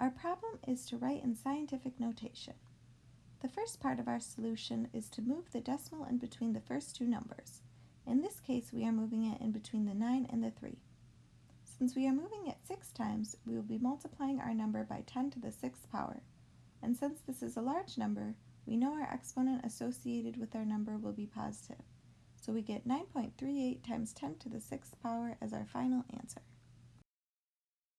Our problem is to write in scientific notation. The first part of our solution is to move the decimal in between the first two numbers. In this case, we are moving it in between the 9 and the 3. Since we are moving it 6 times, we will be multiplying our number by 10 to the 6th power. And since this is a large number, we know our exponent associated with our number will be positive. So we get 9.38 times 10 to the 6th power as our final answer.